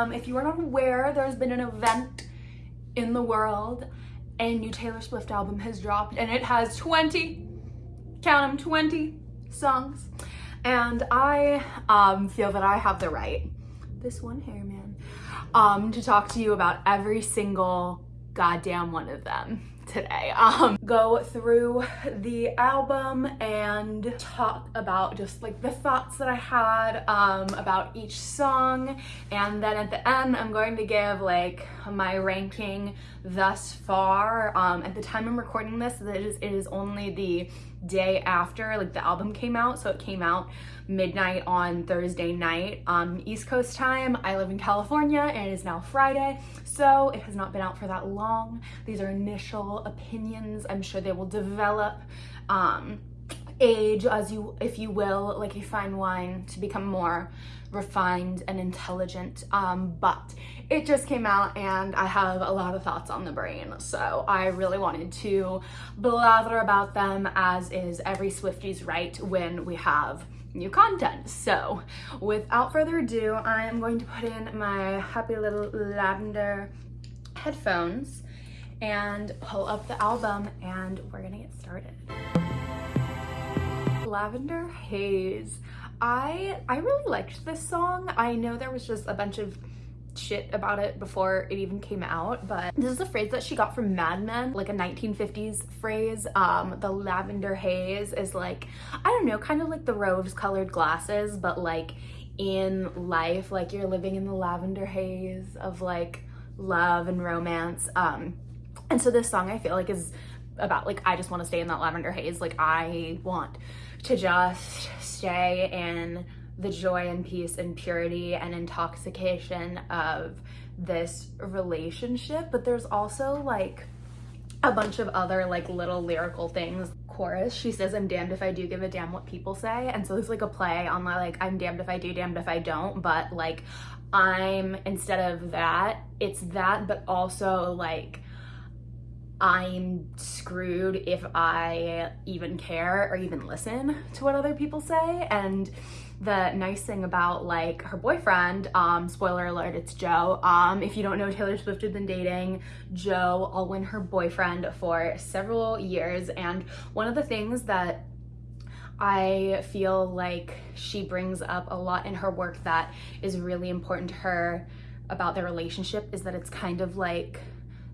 um, if you are not aware, there's been an event in the world. A new Taylor Swift album has dropped and it has 20, count them, 20 songs. And I um, feel that I have the right, this one hair man, um, to talk to you about every single goddamn one of them today. Um, go through the album and talk about just like the thoughts that I had um, about each song. And then at the end, I'm going to give like my ranking thus far. Um, at the time I'm recording this, it is, it is only the day after like the album came out. So it came out midnight on Thursday night um, East Coast time. I live in California and it is now Friday. So it has not been out for that long. These are initial opinions. I'm sure they will develop um, age as you, if you will, like a fine wine to become more refined and intelligent. Um, but it just came out and I have a lot of thoughts on the brain. So I really wanted to blather about them as is every Swifty's right when we have new content. So without further ado, I am going to put in my happy little lavender headphones and pull up the album and we're gonna get started. Lavender Haze. I I really liked this song. I know there was just a bunch of shit about it before it even came out, but this is a phrase that she got from Mad Men, like a 1950s phrase. Um, the lavender haze is like, I don't know, kind of like the rose colored glasses, but like in life, like you're living in the lavender haze of like love and romance. Um, and so this song I feel like is about like, I just want to stay in that lavender haze. Like I want to just stay in the joy and peace and purity and intoxication of this relationship but there's also like a bunch of other like little lyrical things. Chorus she says i'm damned if i do give a damn what people say and so there's like a play on my like i'm damned if i do damned if i don't but like i'm instead of that it's that but also like I'm screwed if I even care or even listen to what other people say. And the nice thing about like her boyfriend, um, spoiler alert, it's Joe. Um, if you don't know, Taylor Swift has been dating Joe Alwyn, her boyfriend, for several years. And one of the things that I feel like she brings up a lot in her work that is really important to her about their relationship is that it's kind of like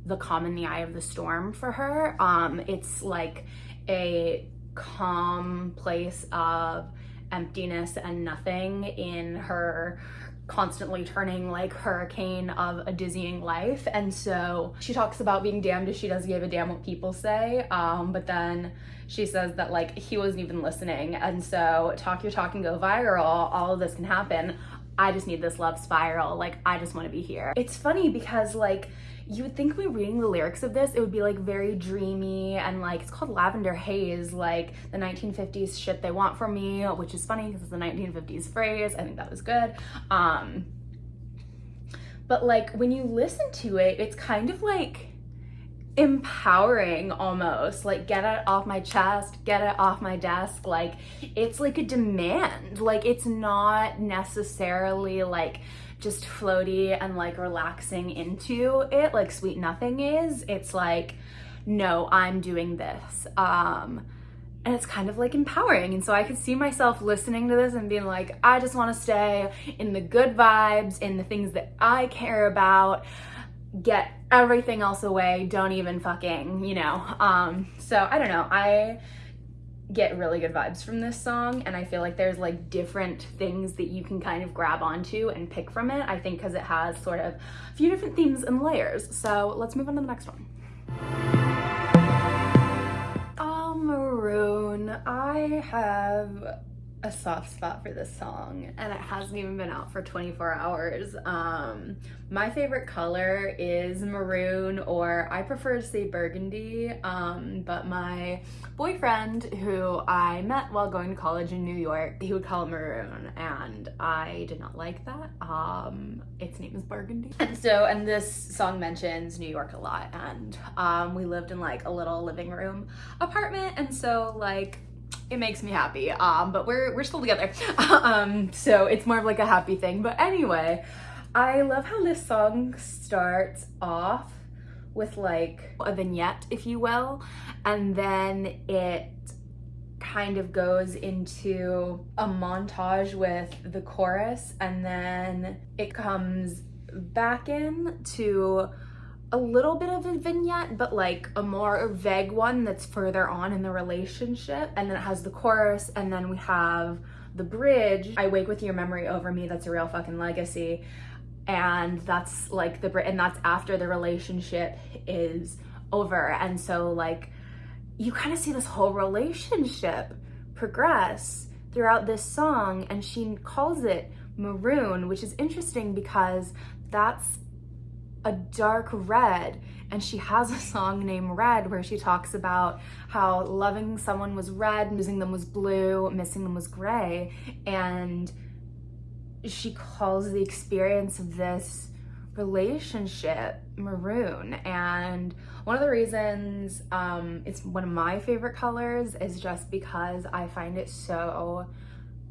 the calm in the eye of the storm for her. Um, it's like a calm place of emptiness and nothing in her constantly turning like hurricane of a dizzying life. And so she talks about being damned if she doesn't give a damn what people say. Um but then she says that like he wasn't even listening. And so talk your talk and go viral. All of this can happen. I just need this love spiral. Like i just want to be here. It's funny because like you would think me reading the lyrics of this, it would be like very dreamy and like, it's called Lavender Haze, like the 1950s shit they want from me, which is funny because it's a 1950s phrase. I think that was good. Um, but like when you listen to it, it's kind of like empowering almost like get it off my chest get it off my desk like it's like a demand like it's not necessarily like just floaty and like relaxing into it like Sweet Nothing is. It's like, no, I'm doing this. Um, and it's kind of like empowering. And so I could see myself listening to this and being like, I just want to stay in the good vibes, in the things that I care about, get everything else away, don't even fucking, you know. Um, so I don't know. I get really good vibes from this song and I feel like there's like different things that you can kind of grab onto and pick from it I think because it has sort of a few different themes and layers so let's move on to the next one. Oh, Maroon. I have a soft spot for this song and it hasn't even been out for 24 hours. Um, my favorite color is maroon or I prefer to say burgundy, um, but my boyfriend who I met while going to college in New York, he would call it maroon and I did not like that. Um, its name is burgundy. And so, and this song mentions New York a lot and um, we lived in like a little living room apartment and so like it makes me happy. Um, but we're we're still together. um, so it's more of like a happy thing. But anyway, I love how this song starts off with like a vignette, if you will, and then it kind of goes into a montage with the chorus and then it comes back in to a little bit of a vignette, but like a more vague one that's further on in the relationship. And then it has the chorus, and then we have the bridge. I wake with your memory over me. That's a real fucking legacy. And that's like the and that's after the relationship is over. And so like you kind of see this whole relationship progress throughout this song, and she calls it maroon, which is interesting because that's a dark red and she has a song named Red where she talks about how loving someone was red, losing them was blue, missing them was gray. And she calls the experience of this relationship maroon. And one of the reasons um, it's one of my favorite colors is just because I find it so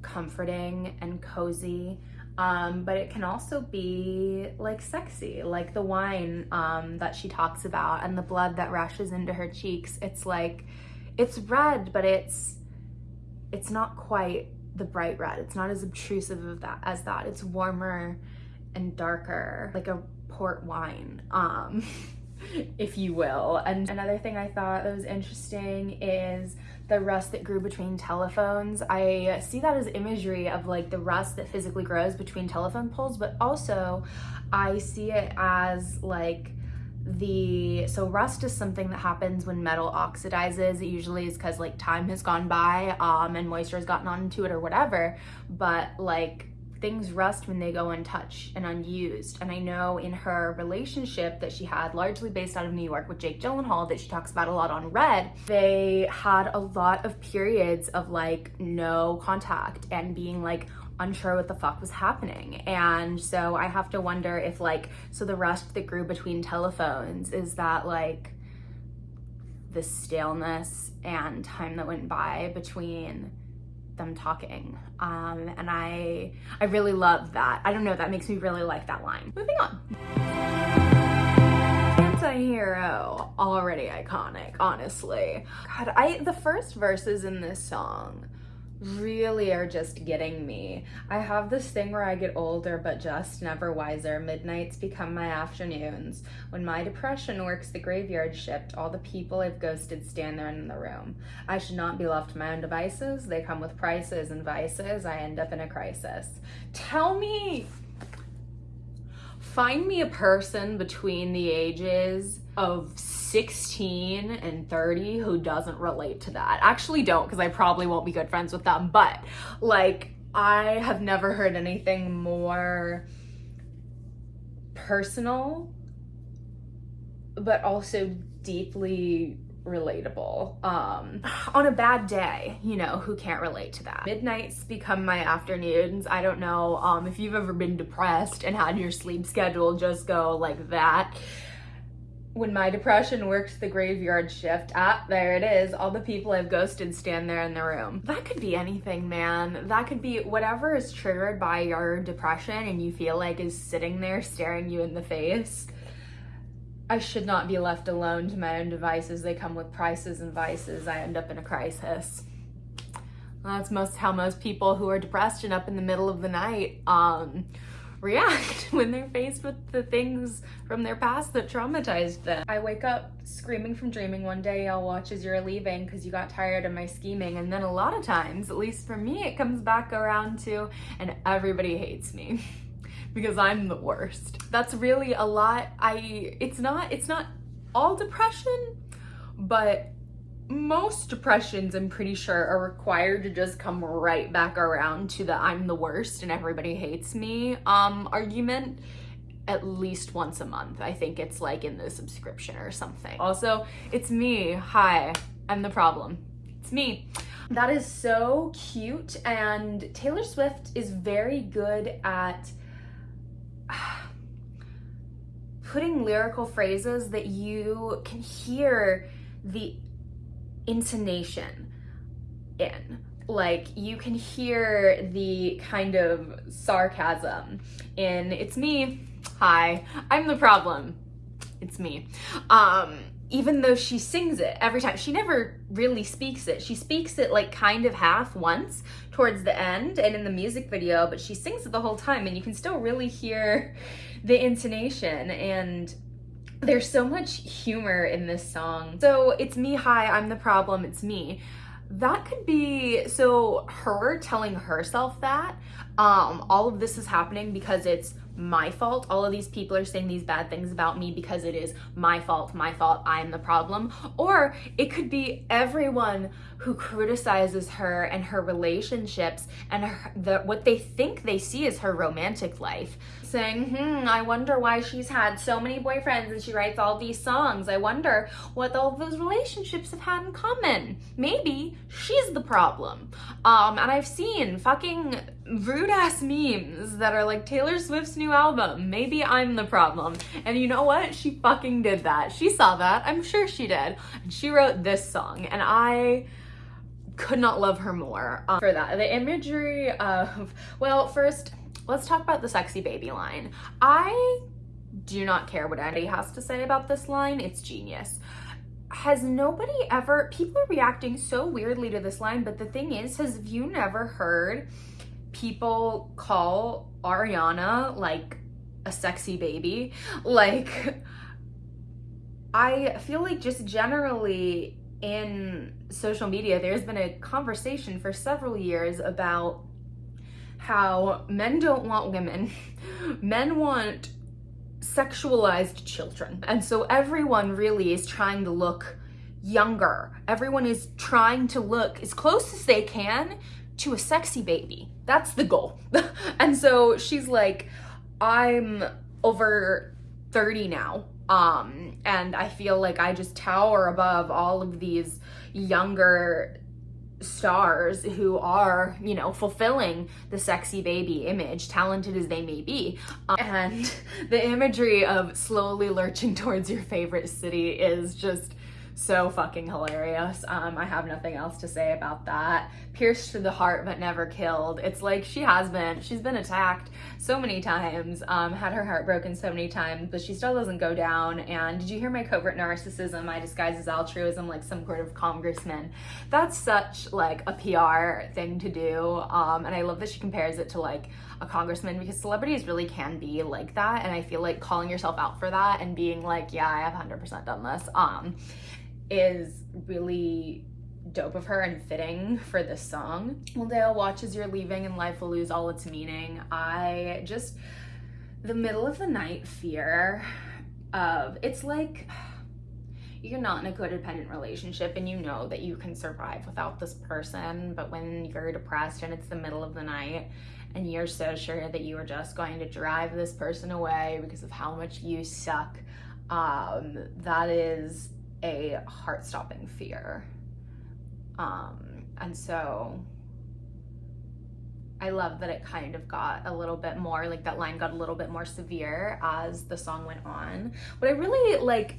comforting and cozy um, but it can also be like sexy, like the wine um, that she talks about and the blood that rushes into her cheeks. It's like, it's red, but it's, it's not quite the bright red. It's not as obtrusive of that as that. It's warmer and darker, like a port wine. Um, if you will. And another thing I thought that was interesting is the rust that grew between telephones. I see that as imagery of like the rust that physically grows between telephone poles, but also I see it as like the so rust is something that happens when metal oxidizes it usually is because like time has gone by um and moisture has gotten onto it or whatever but like things rust when they go untouched and unused. And I know in her relationship that she had, largely based out of New York with Jake Gyllenhaal, that she talks about a lot on Red, they had a lot of periods of like no contact and being like unsure what the fuck was happening. And so I have to wonder if like, so the rust that grew between telephones, is that like the staleness and time that went by between them talking. Um, and I, I really love that. I don't know, that makes me really like that line. Moving on. Anti-hero, already iconic, honestly. God, I, the first verses in this song really are just getting me. I have this thing where I get older but just never wiser. Midnights become my afternoons. When my depression works the graveyard shift, all the people I've ghosted stand there in the room. I should not be left to my own devices. They come with prices and vices. I end up in a crisis. Tell me find me a person between the ages of 16 and 30 who doesn't relate to that. Actually don't because I probably won't be good friends with them, but like I have never heard anything more personal but also deeply relatable. Um, on a bad day, you know, who can't relate to that? Midnights become my afternoons. I don't know um, if you've ever been depressed and had your sleep schedule just go like that. When my depression works the graveyard shift, ah, there it is. All the people I've ghosted stand there in the room. That could be anything, man. That could be whatever is triggered by your depression and you feel like is sitting there staring you in the face I should not be left alone to my own devices. They come with prices and vices. I end up in a crisis. That's most how most people who are depressed and up in the middle of the night um, react when they're faced with the things from their past that traumatized them. I wake up screaming from dreaming one day, I'll watch as you're leaving because you got tired of my scheming. And then a lot of times, at least for me, it comes back around to, and everybody hates me. because I'm the worst. That's really a lot. I, it's not, it's not all depression, but most depressions I'm pretty sure are required to just come right back around to the I'm the worst and everybody hates me um argument at least once a month. I think it's like in the subscription or something. Also, it's me. Hi, I'm the problem. It's me. That is so cute and Taylor Swift is very good at putting lyrical phrases that you can hear the intonation in. Like you can hear the kind of sarcasm in it's me. Hi, I'm the problem. It's me. Um even though she sings it every time. She never really speaks it. She speaks it like kind of half once towards the end and in the music video, but she sings it the whole time and you can still really hear the intonation and there's so much humor in this song. So it's me, hi, I'm the problem, it's me. That could be, so her telling herself that, um, all of this is happening because it's my fault. All of these people are saying these bad things about me because it is my fault, my fault, I'm the problem. Or it could be everyone who criticizes her and her relationships and her, the, what they think they see is her romantic life. Saying, hmm, I wonder why she's had so many boyfriends and she writes all these songs. I wonder what all those relationships have had in common. Maybe she's the problem. Um, and I've seen fucking rude ass memes that are like Taylor Swift's new album. Maybe I'm the problem. And you know what? She fucking did that. She saw that. I'm sure she did. And she wrote this song. And I could not love her more um, for that. The imagery of, well, first, let's talk about the sexy baby line. I do not care what anybody has to say about this line. It's genius has nobody ever people are reacting so weirdly to this line but the thing is has you never heard people call Ariana like a sexy baby. Like, I feel like just generally in social media, there's been a conversation for several years about how men don't want women, men want sexualized children. And so everyone really is trying to look younger. Everyone is trying to look as close as they can to a sexy baby. That's the goal. and so she's like, I'm over 30 now. Um, and I feel like I just tower above all of these younger stars who are, you know, fulfilling the sexy baby image, talented as they may be. Um, and the imagery of slowly lurching towards your favorite city is just so fucking hilarious. Um, I have nothing else to say about that. Pierced to the heart but never killed. It's like she has been, she's been attacked so many times, um, had her heart broken so many times, but she still doesn't go down. And did you hear my covert narcissism? I disguise as altruism like some sort of congressman. That's such like a PR thing to do. Um, and I love that she compares it to like a congressman because celebrities really can be like that. And I feel like calling yourself out for that and being like, yeah, I have 100% done this. Um, is really dope of her and fitting for this song. One day I'll watch as you're leaving and life will lose all its meaning. I just, the middle of the night fear of, it's like, you're not in a codependent relationship and you know that you can survive without this person, but when you're depressed and it's the middle of the night and you're so sure that you are just going to drive this person away because of how much you suck, um, that is a heart-stopping fear. Um, and so I love that it kind of got a little bit more, like that line got a little bit more severe as the song went on. But I really like,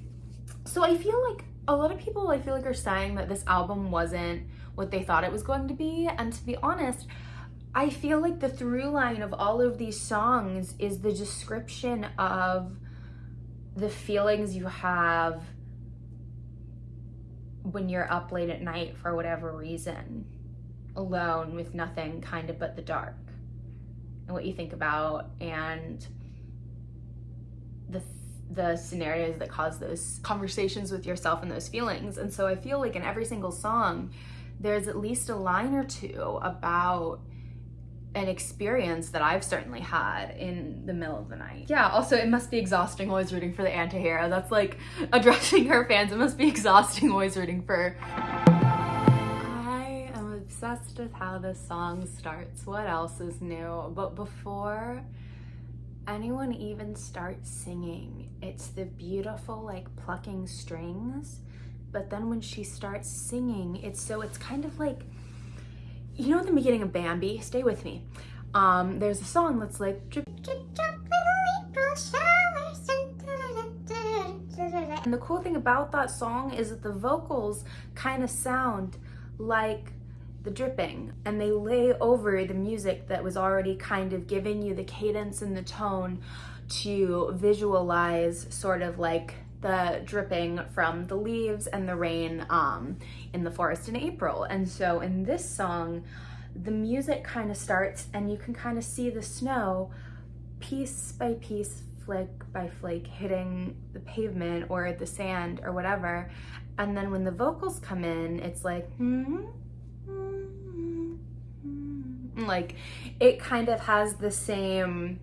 so I feel like a lot of people I feel like are saying that this album wasn't what they thought it was going to be. And to be honest, I feel like the through line of all of these songs is the description of the feelings you have when you're up late at night for whatever reason, alone with nothing kind of but the dark and what you think about and the the scenarios that cause those conversations with yourself and those feelings. And so I feel like in every single song, there's at least a line or two about an experience that I've certainly had in the middle of the night. Yeah, also it must be exhausting always rooting for the anti-hero. That's like addressing her fans. It must be exhausting always rooting for... I am obsessed with how this song starts. What else is new? But before anyone even starts singing, it's the beautiful like plucking strings. But then when she starts singing, it's so, it's kind of like you know at the beginning of Bambi, stay with me, um, there's a song that's like, drip, drip, and the cool thing about that song is that the vocals kind of sound like the dripping and they lay over the music that was already kind of giving you the cadence and the tone to visualize sort of like the dripping from the leaves and the rain um, in the forest in April. And so in this song, the music kind of starts and you can kind of see the snow piece by piece, flake by flake, hitting the pavement or the sand or whatever. And then when the vocals come in, it's like, hmm, hmm, hmm, like it kind of has the same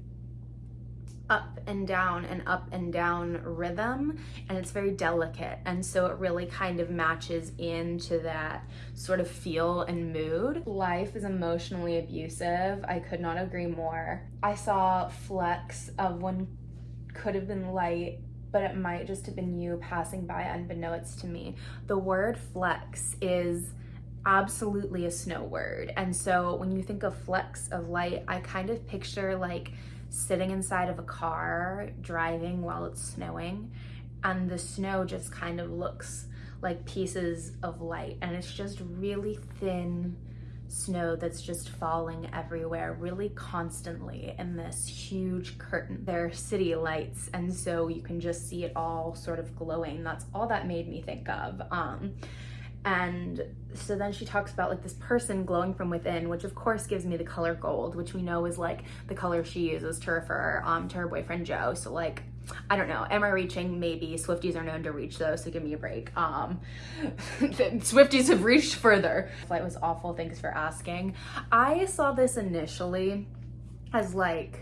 up and down and up and down rhythm and it's very delicate and so it really kind of matches into that sort of feel and mood. Life is emotionally abusive. I could not agree more. I saw flecks of one could have been light but it might just have been you passing by unbeknownst to me. The word flecks is absolutely a snow word. And so when you think of flecks of light, I kind of picture like sitting inside of a car driving while it's snowing and the snow just kind of looks like pieces of light and it's just really thin snow that's just falling everywhere really constantly in this huge curtain. There are city lights and so you can just see it all sort of glowing. That's all that made me think of. Um, and so then she talks about like this person glowing from within, which of course gives me the color gold, which we know is like the color she uses to refer um, to her boyfriend Joe. So like, I don't know, am I reaching? Maybe. Swifties are known to reach though, so give me a break. Um, Swifties have reached further. Flight was awful, thanks for asking. I saw this initially as like,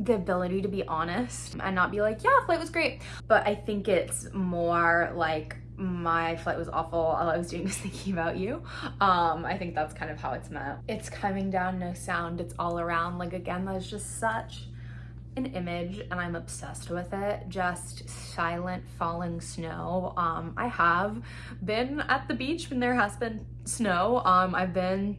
the ability to be honest and not be like, yeah, flight was great. But I think it's more like my flight was awful. All I was doing was thinking about you. Um, I think that's kind of how it's meant. It's coming down, no sound. It's all around. Like again, that's just such an image and I'm obsessed with it. Just silent falling snow. Um, I have been at the beach when there has been snow. Um, I've been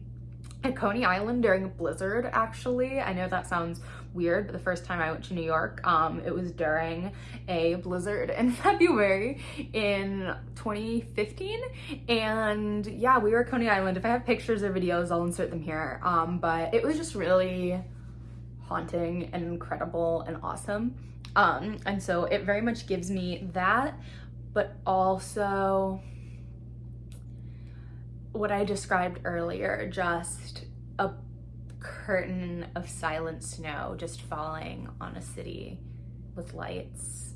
at Coney Island during a blizzard actually. I know that sounds weird, but the first time I went to New York, um, it was during a blizzard in February in 2015. And yeah, we were at Coney Island. If I have pictures or videos, I'll insert them here. Um, but it was just really haunting and incredible and awesome. Um, and so it very much gives me that, but also what I described earlier, just a curtain of silent snow just falling on a city with lights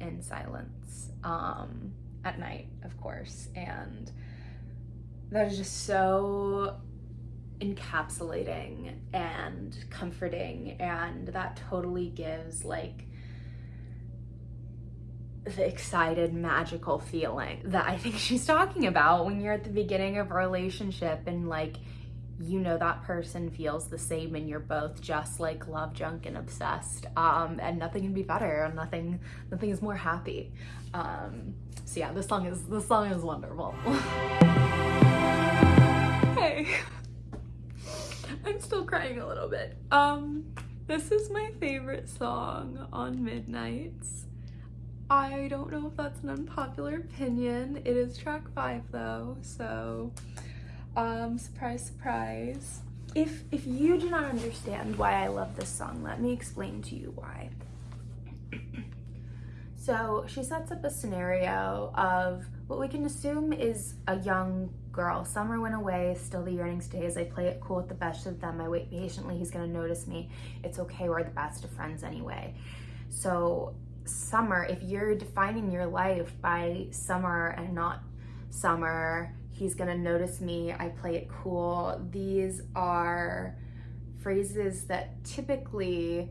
and silence um, at night, of course. And that is just so encapsulating and comforting and that totally gives like the excited magical feeling that I think she's talking about when you're at the beginning of a relationship and like you know that person feels the same and you're both just like love drunk and obsessed um and nothing can be better and nothing nothing is more happy. Um so yeah this song is this song is wonderful. Hey. I'm still crying a little bit. Um this is my favorite song on midnights. I don't know if that's an unpopular opinion. It is track five though so um, surprise, surprise. If, if you do not understand why I love this song, let me explain to you why. so she sets up a scenario of what we can assume is a young girl. Summer went away, still the yearning stays. I play it cool with the best of them. I wait patiently, he's gonna notice me. It's okay, we're the best of friends anyway. So summer, if you're defining your life by summer and not summer, he's gonna notice me, I play it cool. These are phrases that typically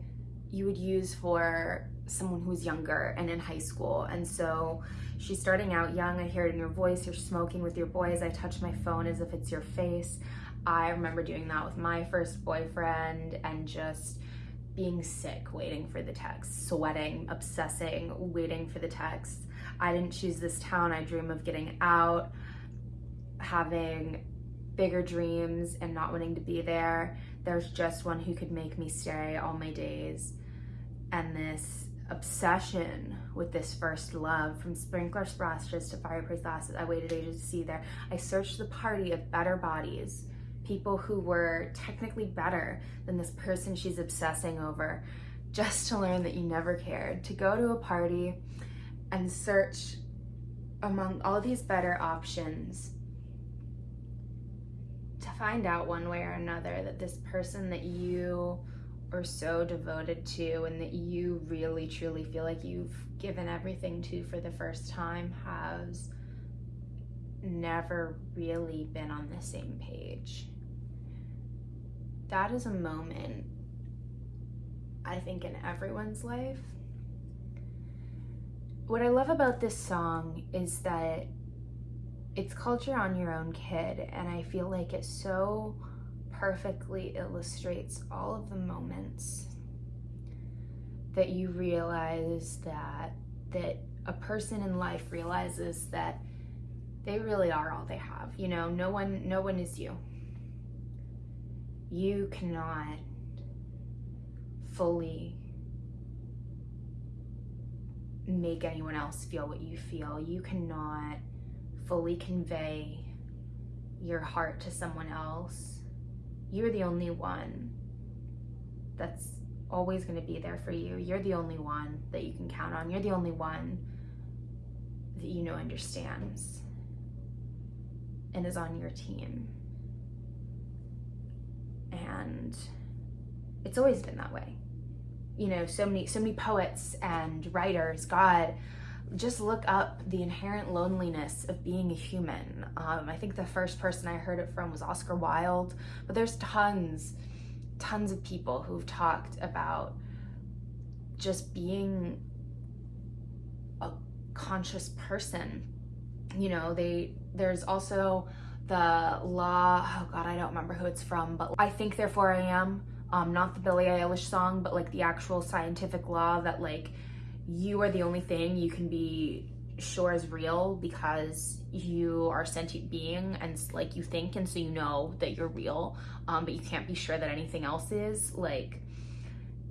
you would use for someone who's younger and in high school. And so she's starting out young. I hear it in your voice. You're smoking with your boys. I touch my phone as if it's your face. I remember doing that with my first boyfriend and just being sick, waiting for the text, sweating, obsessing, waiting for the text. I didn't choose this town. I dream of getting out having bigger dreams and not wanting to be there. There's just one who could make me stay all my days. And this obsession with this first love from sprinkler splashes to fireplace glasses. I waited ages to see there. I searched the party of better bodies, people who were technically better than this person she's obsessing over, just to learn that you never cared. To go to a party and search among all these better options find out one way or another that this person that you are so devoted to and that you really truly feel like you've given everything to for the first time has never really been on the same page. That is a moment, I think, in everyone's life. What I love about this song is that it's called You're On Your Own Kid, and I feel like it so perfectly illustrates all of the moments that you realize that that a person in life realizes that they really are all they have. You know, no one no one is you. You cannot fully make anyone else feel what you feel. You cannot fully convey your heart to someone else. You're the only one that's always going to be there for you. You're the only one that you can count on. You're the only one that you know understands and is on your team. And it's always been that way. You know, so many so many poets and writers, God, just look up the inherent loneliness of being a human. Um, I think the first person I heard it from was Oscar Wilde, but there's tons, tons of people who've talked about just being a conscious person. You know, they there's also the law. Oh God, I don't remember who it's from, but I think therefore I am. Um, not the Billie Eilish song, but like the actual scientific law that like you are the only thing you can be sure is real because you are sentient being and like you think and so you know that you're real um, but you can't be sure that anything else is. Like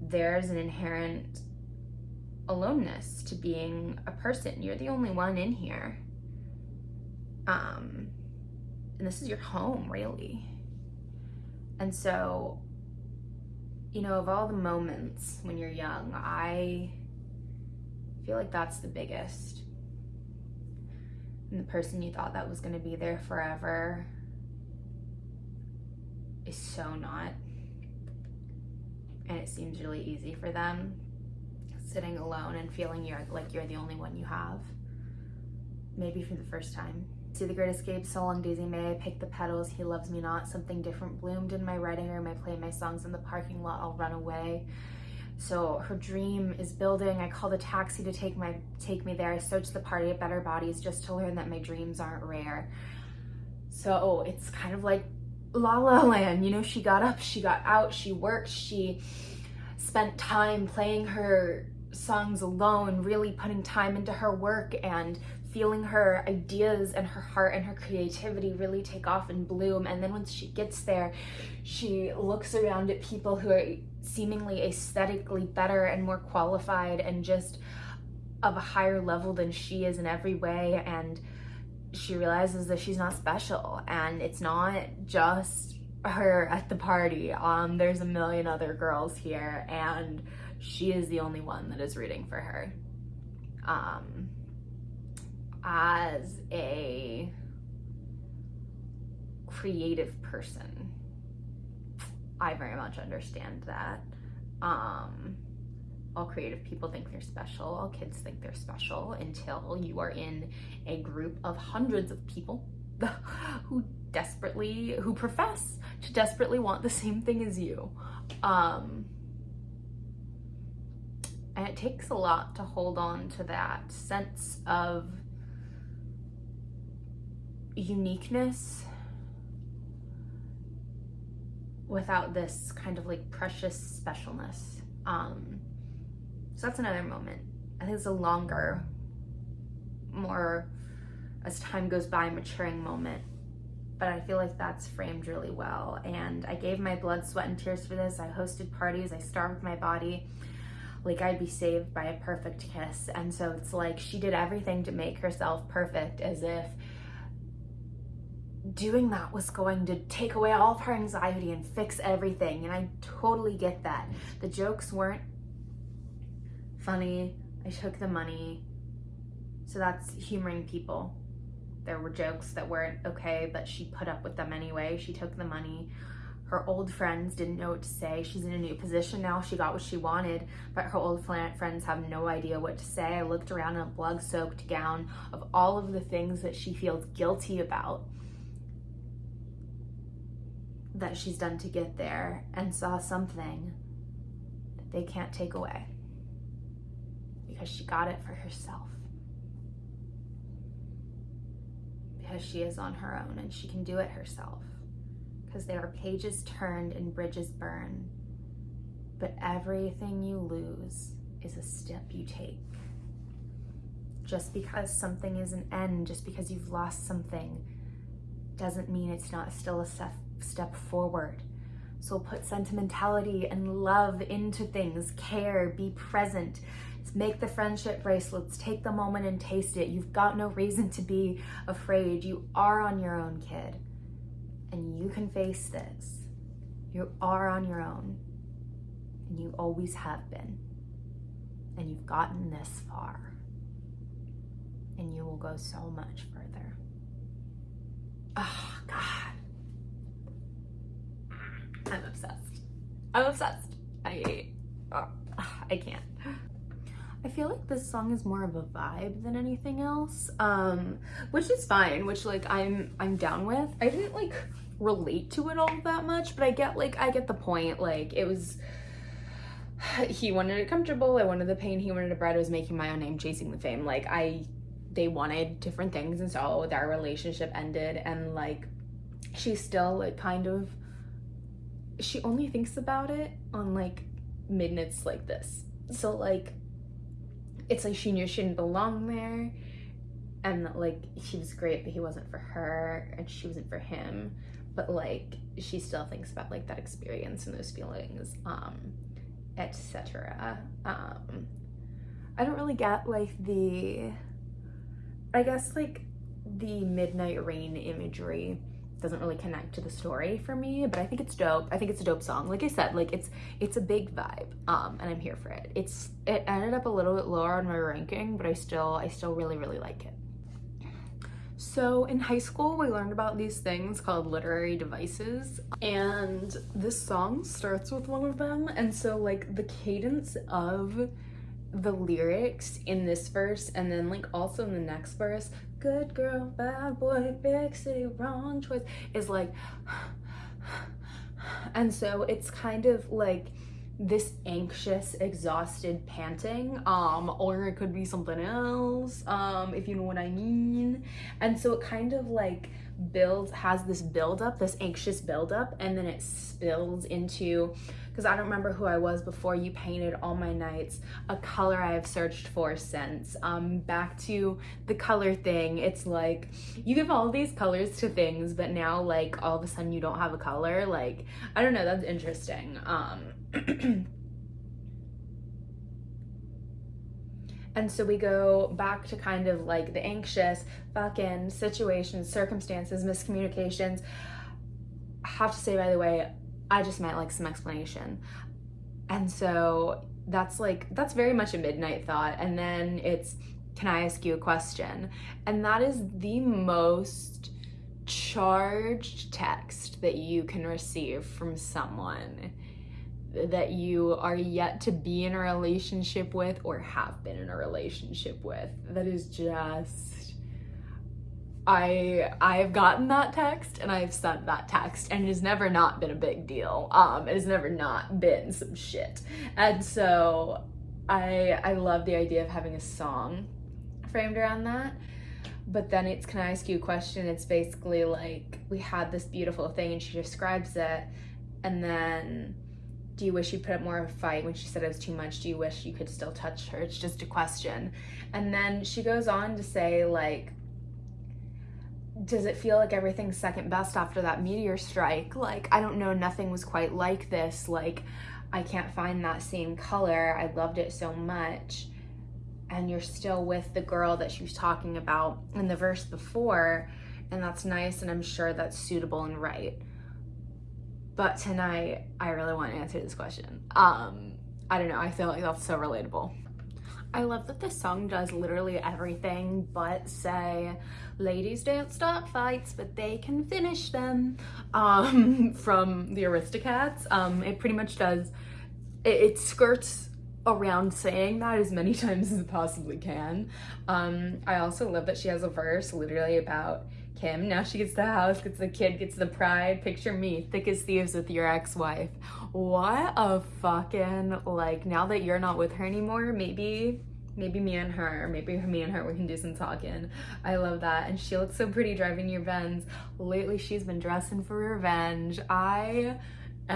there's an inherent aloneness to being a person. You're the only one in here. Um and this is your home really. And so you know of all the moments when you're young I feel like that's the biggest. And the person you thought that was going to be there forever is so not. And it seems really easy for them sitting alone and feeling you're like you're the only one you have. Maybe for the first time. See the Great Escape, So Long Daisy May, I pick the petals, He Loves Me Not, Something Different bloomed in my writing room, I play my songs in the parking lot, I'll run away. So her dream is building. I called a taxi to take my take me there. I searched the party at Better Bodies just to learn that my dreams aren't rare. So it's kind of like La La Land. You know, she got up, she got out, she worked, she spent time playing her songs alone, really putting time into her work and feeling her ideas and her heart and her creativity really take off and bloom. And then once she gets there, she looks around at people who are seemingly aesthetically better and more qualified and just of a higher level than she is in every way. And she realizes that she's not special and it's not just her at the party. Um, there's a million other girls here and she is the only one that is rooting for her. Um, as a creative person, I very much understand that. Um, all creative people think they're special, all kids think they're special until you are in a group of hundreds of people who desperately, who profess to desperately want the same thing as you. Um, and it takes a lot to hold on to that sense of uniqueness without this kind of like precious specialness. Um, so that's another moment. I think it's a longer, more as time goes by, maturing moment. But I feel like that's framed really well. And I gave my blood, sweat, and tears for this. I hosted parties. I starved my body. like I'd be saved by a perfect kiss. And so it's like she did everything to make herself perfect as if doing that was going to take away all of her anxiety and fix everything. And I totally get that. The jokes weren't funny. I took the money. So that's humoring people. There were jokes that weren't okay, but she put up with them anyway. She took the money. Her old friends didn't know what to say. She's in a new position now. She got what she wanted, but her old friends have no idea what to say. I looked around in a blood soaked gown of all of the things that she feels guilty about that she's done to get there and saw something that they can't take away because she got it for herself. Because she is on her own and she can do it herself. Because there are pages turned and bridges burned, but everything you lose is a step you take. Just because something is an end, just because you've lost something, doesn't mean it's not still a step step forward. So put sentimentality and love into things, care, be present. Make the friendship bracelets, take the moment and taste it. You've got no reason to be afraid. You are on your own, kid. And you can face this. You are on your own. And you always have been. And you've gotten this far. And you will go so much further. Oh, God. I'm obsessed. I'm obsessed. I, uh, I can't. I feel like this song is more of a vibe than anything else, um, which is fine, which like I'm I'm down with. I didn't like relate to it all that much, but I get like I get the point. Like it was he wanted it comfortable, I wanted the pain, he wanted a bread, I was making my own name, chasing the fame. Like I they wanted different things and so their relationship ended and like she's still like kind of she only thinks about it on like midnights like this. So like it's like she knew she didn't belong there and that like he was great but he wasn't for her and she wasn't for him. But like she still thinks about like that experience and those feelings um etc um i don't really get like the i guess like the midnight rain imagery doesn't really connect to the story for me, but I think it's dope. I think it's a dope song. Like I said, like it's it's a big vibe, um, and I'm here for it. It's it ended up a little bit lower on my ranking, but I still I still really really like it. So in high school, we learned about these things called literary devices, and this song starts with one of them. And so like the cadence of the lyrics in this verse and then like also in the next verse good girl bad boy big city wrong choice. Is like and so it's kind of like this anxious exhausted panting um or it could be something else um if you know what i mean. And so it kind of like builds has this build up this anxious build up and then it spills into because I don't remember who I was before you painted all my nights, a color I have searched for since. Um, back to the color thing, it's like you give all these colors to things, but now like all of a sudden you don't have a color. Like, I don't know, that's interesting. Um, And so we go back to kind of like the anxious fucking situations, circumstances, miscommunications. I have to say, by the way, I just meant like some explanation. And so that's like, that's very much a midnight thought. And then it's, can I ask you a question? And that is the most charged text that you can receive from someone that you are yet to be in a relationship with or have been in a relationship with. That is just I I've gotten that text and I've sent that text and it has never not been a big deal. Um, it has never not been some shit. And so I I love the idea of having a song framed around that. But then it's can I ask you a question? It's basically like we had this beautiful thing and she describes it and then do you wish you put up more of a fight when she said it was too much? Do you wish you could still touch her? It's just a question. And then she goes on to say like does it feel like everything's second best after that meteor strike? Like, I don't know, nothing was quite like this. Like, I can't find that same color. I loved it so much. And you're still with the girl that she was talking about in the verse before. And that's nice. And I'm sure that's suitable and right. But tonight, I really want to answer this question. Um, I don't know. I feel like that's so relatable. I love that this song does literally everything but say, ladies don't start fights, but they can finish them, um, from the Aristocats. Um, it pretty much does, it, it, skirts around saying that as many times as it possibly can. Um, I also love that she has a verse literally about Kim. Now she gets the house, gets the kid, gets the pride. Picture me, thick as thieves with your ex-wife. What a fucking, like, now that you're not with her anymore, maybe maybe me and her maybe me and her we can do some talking i love that and she looks so pretty driving your Benz lately she's been dressing for revenge i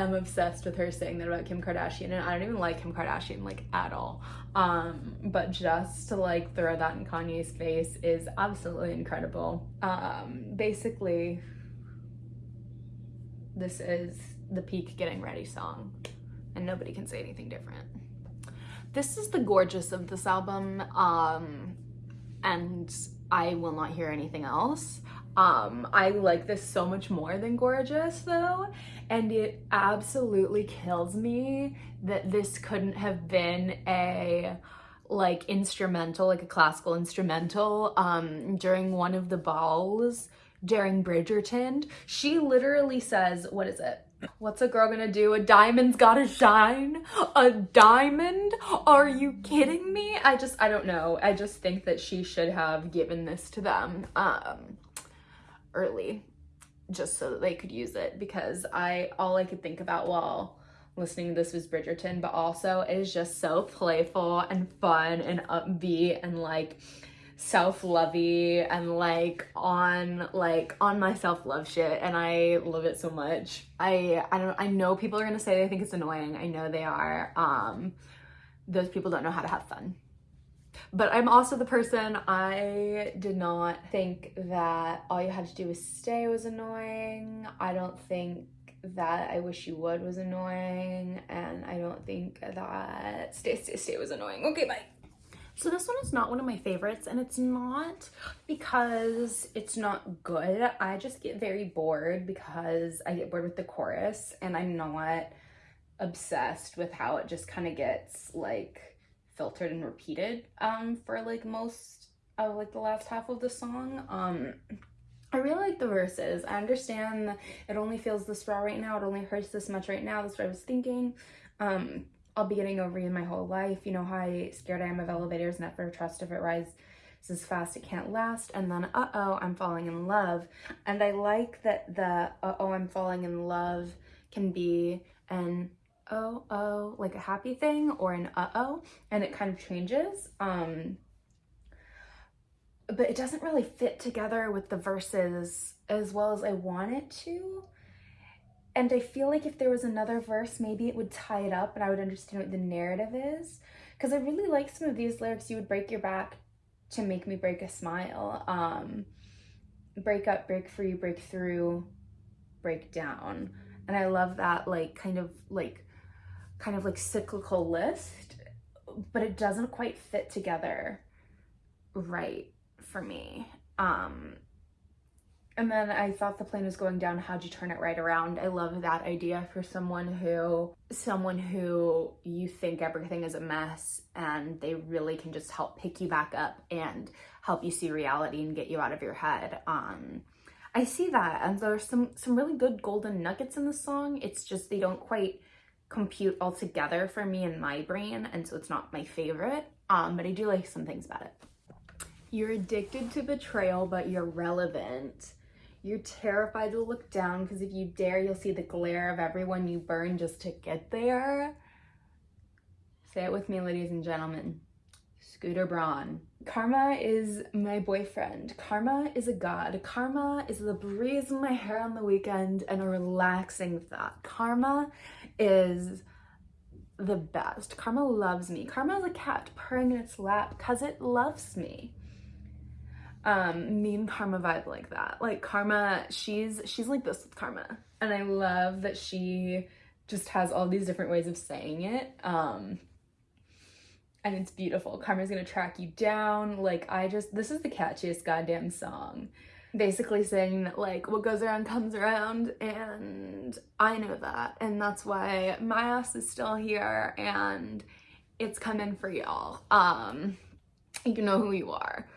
am obsessed with her saying that about Kim Kardashian and I don't even like Kim Kardashian like at all. Um, but just to like throw that in Kanye's face is absolutely incredible. Um, basically, this is the peak getting ready song and nobody can say anything different. This is the gorgeous of this album um, and I will not hear anything else. Um, I like this so much more than Gorgeous though, and it absolutely kills me that this couldn't have been a like instrumental, like a classical instrumental um, during one of the balls during Bridgerton. She literally says, what is it? What's a girl gonna do? A diamond's gotta shine? A diamond? Are you kidding me? I just, I don't know. I just think that she should have given this to them. Um, early just so that they could use it because I all I could think about while listening to this was Bridgerton, but also it is just so playful and fun and upbeat and like self-lovey and like on like on my self-love shit and I love it so much. I I don't I know people are gonna say they think it's annoying. I know they are. Um those people don't know how to have fun. But I'm also the person, I did not think that all you had to do was stay was annoying. I don't think that I wish you would was annoying. And I don't think that stay, stay, stay was annoying. Okay, bye. So this one is not one of my favorites and it's not because it's not good. I just get very bored because I get bored with the chorus and I'm not obsessed with how it just kind of gets like filtered and repeated um, for like most of like the last half of the song. Um, I really like the verses. I understand it only feels this raw right now. It only hurts this much right now. That's what I was thinking. Um, I'll be getting over you my whole life. You know how scared I am of elevators, never trust if it rises as fast it can't last. And then, uh-oh, I'm falling in love. And I like that the uh-oh, I'm falling in love can be an oh oh like a happy thing or an uh-oh and it kind of changes um but it doesn't really fit together with the verses as well as I want it to. And I feel like if there was another verse maybe it would tie it up and I would understand what the narrative is. Because I really like some of these lyrics you would break your back to make me break a smile um break up break free break through break down and I love that like kind of like kind of like cyclical list, but it doesn't quite fit together right for me. Um, and then I thought the plane was going down. How'd you turn it right around? I love that idea for someone who, someone who you think everything is a mess and they really can just help pick you back up and help you see reality and get you out of your head. Um, I see that and there's some, some really good golden nuggets in the song. It's just, they don't quite compute all together for me in my brain and so it's not my favorite um but i do like some things about it. You're addicted to betrayal but you're relevant. You're terrified to look down because if you dare you'll see the glare of everyone you burn just to get there. Say it with me ladies and gentlemen Scooter Braun. Karma is my boyfriend. Karma is a god. Karma is the breeze in my hair on the weekend and a relaxing thought. Karma is the best. Karma loves me. Karma is a cat purring in its lap because it loves me. Um, me and Karma vibe like that. Like Karma, she's she's like this with Karma. And I love that she just has all these different ways of saying it. Um, and it's beautiful. Karma's gonna track you down. Like, I just, this is the catchiest goddamn song. Basically saying that, like, what goes around comes around, and I know that. And that's why my ass is still here, and it's coming for y'all. Um, you know who you are.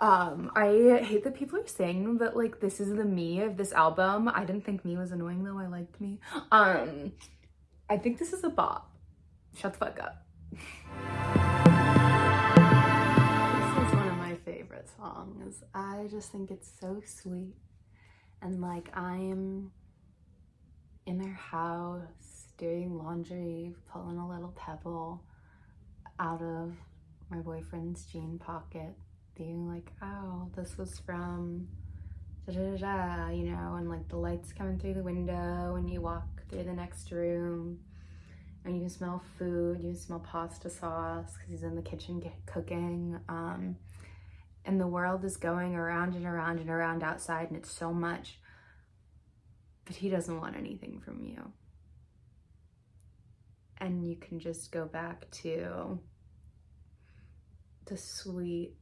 Um, I hate that people are saying that like this is the me of this album. I didn't think me was annoying though. I liked me. Um, I think this is a bop. Shut the fuck up. This is one of my favorite songs. I just think it's so sweet. And like I'm in their house doing laundry, pulling a little pebble out of my boyfriend's jean pocket being like, oh, this was from da da da, you know, and like the lights coming through the window and you walk through the next room and you can smell food, you can smell pasta sauce because he's in the kitchen cooking. Um, and the world is going around and around and around outside and it's so much, but he doesn't want anything from you. And you can just go back to the sweet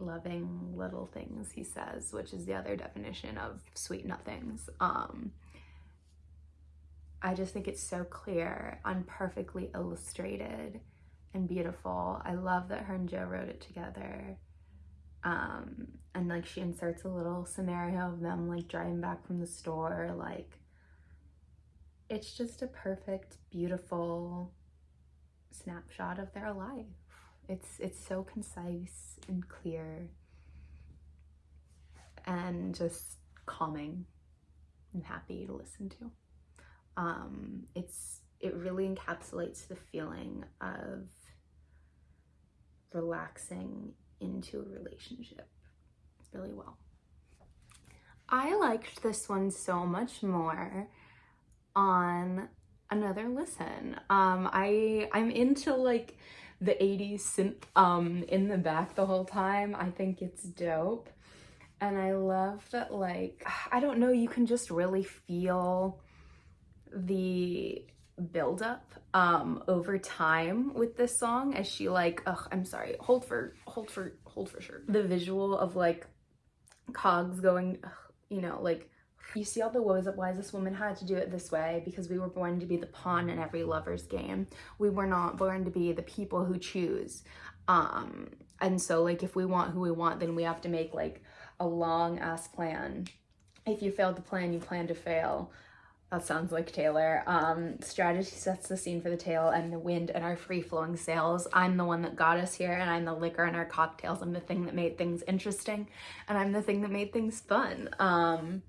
loving little things he says which is the other definition of sweet nothings um i just think it's so clear and perfectly illustrated and beautiful. I love that her and joe wrote it together. Um and like she inserts a little scenario of them like driving back from the store like it's just a perfect beautiful snapshot of their life. It's it's so concise and clear and just calming and happy to listen to. Um, it's it really encapsulates the feeling of relaxing into a relationship really well. I liked this one so much more on another listen. Um, I I'm into like the 80s synth um, in the back the whole time. I think it's dope. And I love that, like, I don't know, you can just really feel the buildup um over time with this song as she like ugh i'm sorry hold for hold for hold for sure the visual of like cogs going ugh, you know like you see all the woes of why this woman had to do it this way because we were born to be the pawn in every lover's game. We were not born to be the people who choose. Um, and so like if we want who we want, then we have to make like a long ass plan. If you failed to plan, you plan to fail. That sounds like Taylor. Um, strategy sets the scene for the tale and the wind and our free-flowing sails. I'm the one that got us here and I'm the liquor in our cocktails. I'm the thing that made things interesting and I'm the thing that made things fun. Um,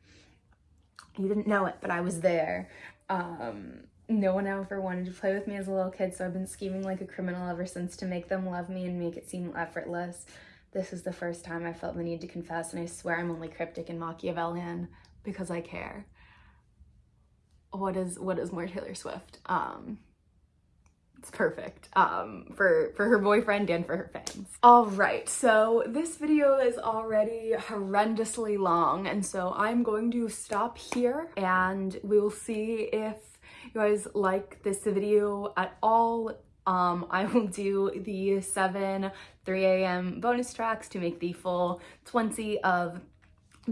you didn't know it, but I was there. Um, no one ever wanted to play with me as a little kid, so I've been scheming like a criminal ever since to make them love me and make it seem effortless. This is the first time I felt the need to confess, and I swear I'm only cryptic and Machiavellian because I care. What is what is more Taylor Swift? Um, it's perfect um, for, for her boyfriend and for her fans. All right, so this video is already horrendously long, and so I'm going to stop here and we will see if you guys like this video at all. Um, I will do the 7 3 a.m. bonus tracks to make the full 20 of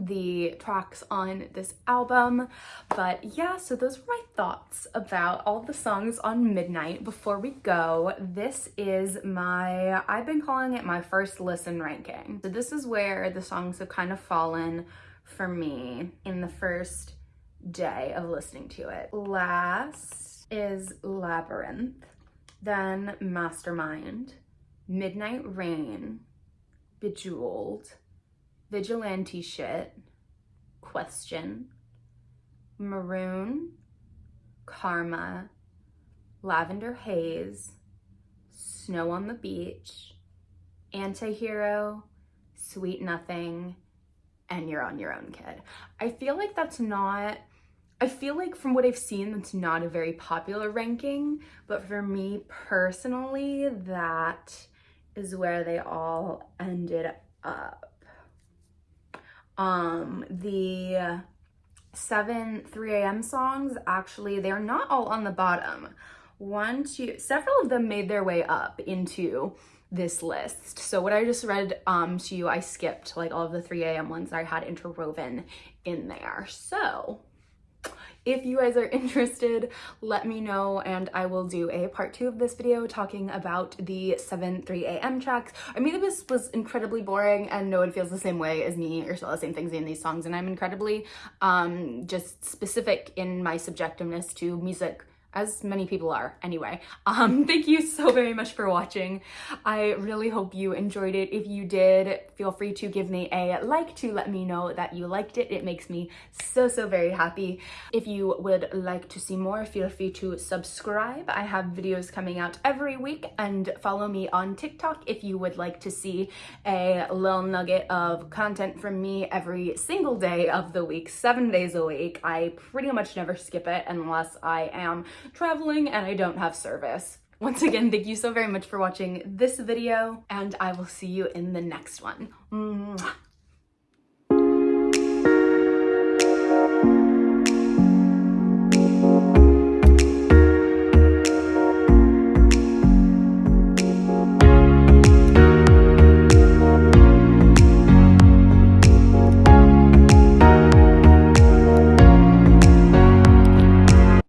the tracks on this album. But yeah, so those were my thoughts about all the songs on Midnight. Before we go, this is my, I've been calling it my first listen ranking. So this is where the songs have kind of fallen for me in the first day of listening to it. Last is Labyrinth, then Mastermind, Midnight Rain, Bejeweled, vigilante shit, question, maroon, karma, lavender haze, snow on the beach, antihero, sweet nothing, and you're on your own kid. I feel like that's not I feel like from what I've seen, that's not a very popular ranking, but for me personally, that is where they all ended up. Um, the seven 3 a.m. songs, actually, they're not all on the bottom. One, two, several of them made their way up into this list. So what I just read um, to you, I skipped like all of the 3 a.m. ones that I had interwoven in there. So if you guys are interested, let me know and I will do a part two of this video talking about the 7 3 a.m. tracks. I mean, this was incredibly boring and no one feels the same way as me or saw the same things in these songs and I'm incredibly um, just specific in my subjectiveness to music as many people are anyway. Um, thank you so very much for watching. I really hope you enjoyed it. If you did, feel free to give me a like to let me know that you liked it. It makes me so, so very happy. If you would like to see more, feel free to subscribe. I have videos coming out every week and follow me on TikTok if you would like to see a little nugget of content from me every single day of the week, seven days a week. I pretty much never skip it unless I am traveling and I don't have service. Once again, thank you so very much for watching this video and I will see you in the next one. Mwah.